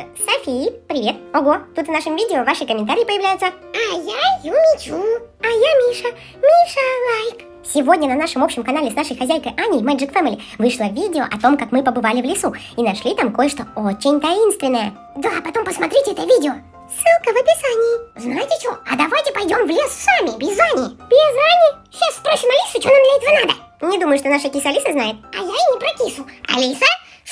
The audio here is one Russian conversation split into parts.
Э, Софи, привет. Ого, тут в нашем видео ваши комментарии появляются. А я Юмичу. А я Миша. Миша лайк. Сегодня на нашем общем канале с нашей хозяйкой Аней Magic Family вышло видео о том, как мы побывали в лесу и нашли там кое-что очень таинственное. Да, потом посмотрите это видео. Ссылка в описании. Знаете что, а давайте пойдем в лес сами, без Ани. Без Ани? Сейчас спросим Алису, что нам для этого надо. Не думаю, что наша киса Алиса знает. А я и не про кису. Алиса,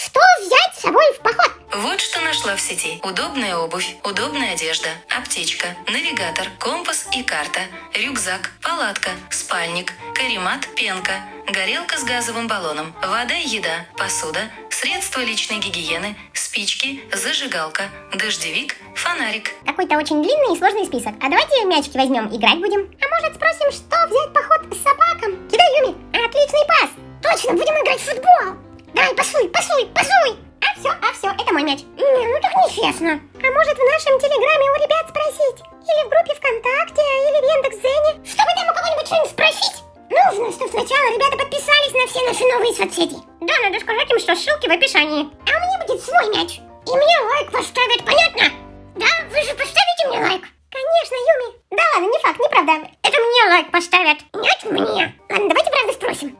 что взять с собой в поход? Вот что нашла в сети. Удобная обувь, удобная одежда, аптечка, навигатор, компас и карта, рюкзак, палатка, спальник, каремат, пенка, горелка с газовым баллоном, вода и еда, посуда, средства личной гигиены, спички, зажигалка, дождевик, фонарик. Какой-то очень длинный и сложный список. А давайте мячики возьмем, играть будем. А может спросим, что взять поход с собакам? Кидай, Юми. Отличный пас. Точно, будем играть в футбол. Давай, пасуй, пасуй, пасуй. А все, а все, это мой мяч. Не, ну так нечестно. А может в нашем телеграме у ребят спросить? Или в группе ВКонтакте, или в Яндекс.Зене? Чтобы там у кого-нибудь что-нибудь спросить? Нужно, чтобы сначала ребята подписались на все наши новые соцсети. Да, надо сказать им, что ссылки в описании. А у меня будет свой мяч. И мне лайк поставят, понятно? Да, вы же поставите мне лайк? Конечно, Юми. Да ладно, не факт, неправда. Это мне лайк поставят. Нет, мне. Ладно, давайте правда спросим.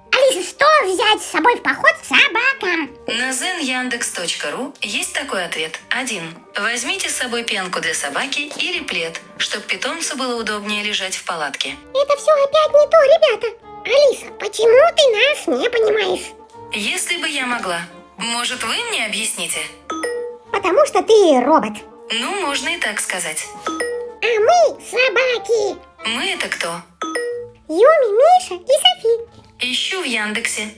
Взять с собой в поход собакам? На zenyandex.ru есть такой ответ. 1. Возьмите с собой пенку для собаки или плед, чтобы питомцу было удобнее лежать в палатке. Это все опять не то, ребята. Алиса, почему ты нас не понимаешь? Если бы я могла. Может, вы мне объясните? Потому что ты робот. Ну, можно и так сказать. А мы собаки. Мы это кто? Юми, Миша и Софи. Яндексе.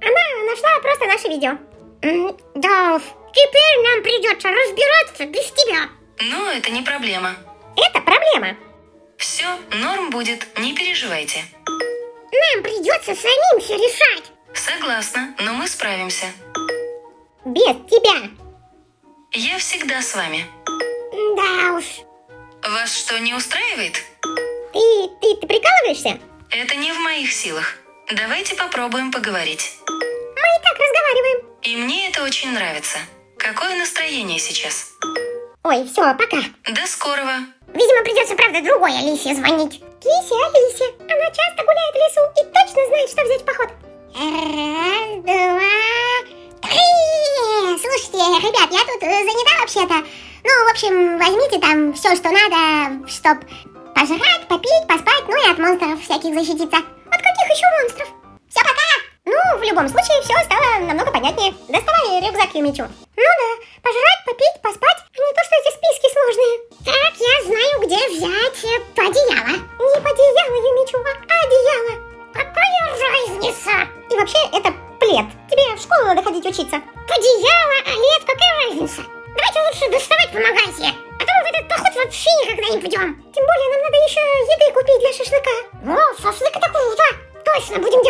Она нашла просто наше видео. Уж, теперь нам придется разбираться без тебя. Но это не проблема. Это проблема. Все, норм будет, не переживайте. Нам придется самим все решать. Согласна, но мы справимся. Без тебя. Я всегда с вами. Да уж. Вас что, не устраивает? Ты, ты, ты прикалываешься? Это не в моих силах. Давайте попробуем поговорить. Мы и так разговариваем. И мне это очень нравится. Какое настроение сейчас? Ой, все, пока. До скорого. Видимо, придется, правда, другой Алисе звонить. Кисе Алисе. Она часто гуляет в лесу и точно знает, что взять в поход. Раз, два, три. Слушайте, ребят, я тут э, занята вообще-то. Ну, в общем, возьмите там все, что надо, чтоб пожрать, попить, поспать, ну и от монстров всяких защититься. Каких еще монстров? Все, пока! Ну, в любом случае, все стало намного понятнее. Доставай рюкзак Юмичу. Ну да, пожрать, попить, поспать, не то, что эти списки сложные. Так, я знаю, где взять э, одеяло. Не одеяло, Юмичу, а одеяло. Какая разница? И вообще, это плед. Тебе в школу надо ходить учиться.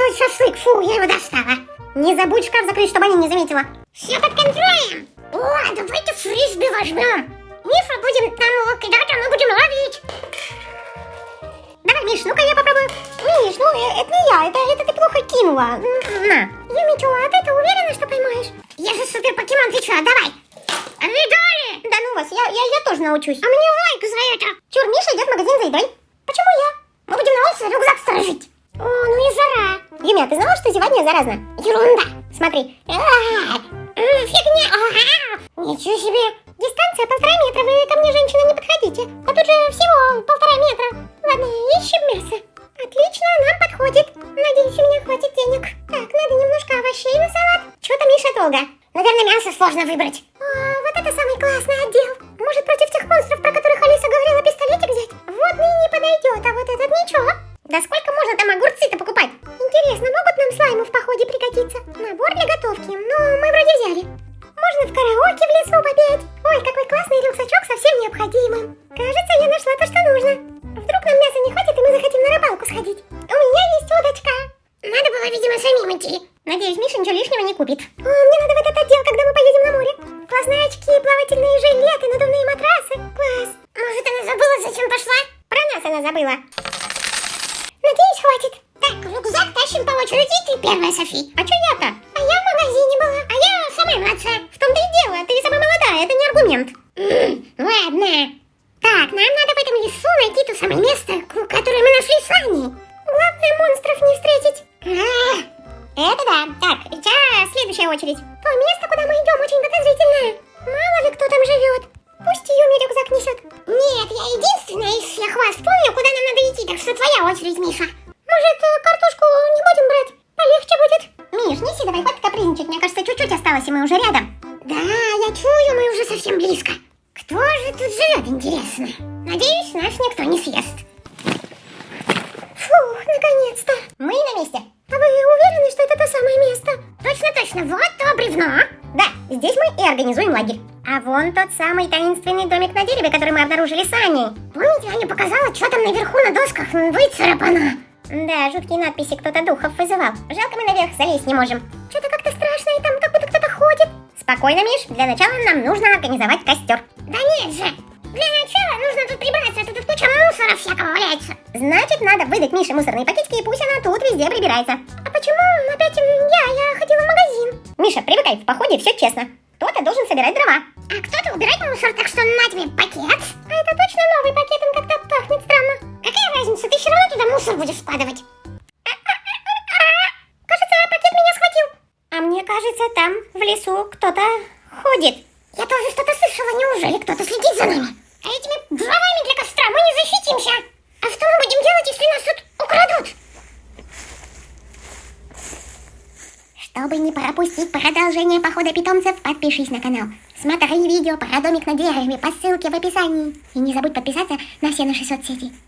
Делать шашлык. Фу, я его достала. Не забудь шкаф закрыть, чтобы они не заметила. Все под контролем. О, давайте фрисби возьмем. Миша, будем там его кидать, а мы будем ловить. Давай, Миш, ну-ка я попробую. Миш, ну э, это не я, это, это ты плохо кинула. На. Юмичу, а ты, ты уверена, что поймаешь? Я же супер покемон, ты что, давай. Видали? Да ну вас, я, я, я тоже научусь. А мне лайк за это. Чур, Миша идет в магазин за едой. Почему я? Мы будем на улице рюкзак сторожить. О, ну и Юмя, ты знала, что зевание заразно? Ерунда. Смотри. А, м, Фигня. Ничего себе. Дистанция полтора метра, вы ко мне, женщина, не подходите. А тут же всего полтора метра. Ладно, ищем мясо. Отлично, нам подходит. Надеюсь, у меня хватит денег. Так, надо немножко овощей на салат. Чего-то Миша долго. Наверное, мясо сложно выбрать. Караоке в лесу попеть. Ой, какой классный рюкзачок со всем необходимым. Кажется, я нашла то, что нужно. Вдруг нам мяса не хватит, и мы захотим на рыбалку сходить. У меня есть удочка. Надо было, видимо, самим идти. Надеюсь, Миша ничего лишнего не купит. О, мне надо в этот отдел, когда мы поедем на море. Классные очки, плавательные жилеты, надувные матрасы. Класс. Может, она забыла, зачем пошла? Про нас она забыла. Надеюсь, хватит. Так, рюкзак тащим по очереди, ты первая, Софи. А чё я-то? А я в магазине была, а я самая младшая. Это не аргумент. Ладно. Так, нам надо в этом лесу найти то самое место, которое мы нашли с Аней. Главное, монстров не встретить. А, Это да. Так, сейчас следующая очередь. То место, куда мы идем, очень подозрительное. Мало ли кто там живет. Пусть Юми рюкзак несет. Нет, я единственная из всех вас помню, куда нам надо идти, так что твоя очередь, Миша. Может, э, картошку не будем брать? Полегче будет. Миш, неси давай, хватит капризничать. Мне кажется, чуть-чуть осталось, и мы уже рядом. Совсем близко. Кто же тут живет, интересно? Надеюсь, нас никто не съест. Фух, наконец-то. Мы на месте. А вы уверены, что это то самое место? Точно, точно, вот то бревно. Да, здесь мы и организуем лагерь. А вон тот самый таинственный домик на дереве, который мы обнаружили с Аней. Помните, Аня показала, что там наверху на досках выцарапано? Да, жуткие надписи кто-то духов вызывал. Жалко, мы наверх залезть не можем. Что-то как-то страшно, и там Спокойно, Миш, для начала нам нужно организовать костер. Да нет же. Для начала нужно тут прибраться, а то тут куча мусора всякого валяется. Значит, надо выдать Мише мусорные пакетики, и пусть она тут везде прибирается. А почему опять я? Я ходила в магазин. Миша, привыкай, в походе все честно. Кто-то должен собирать дрова. А кто-то убирает мусор, так что на тебе пакет. А это точно новый пакет, он как-то пахнет странно. Какая разница, ты все равно туда мусор будешь складывать. Кажется, там в лесу кто-то ходит. Я тоже что-то слышала, неужели кто-то следит за нами? А этими дровами для костра мы не защитимся. А что мы будем делать, если нас тут украдут? Чтобы не пропустить продолжение похода питомцев, подпишись на канал. Смотри видео про домик на дереве по ссылке в описании. И не забудь подписаться на все наши соцсети.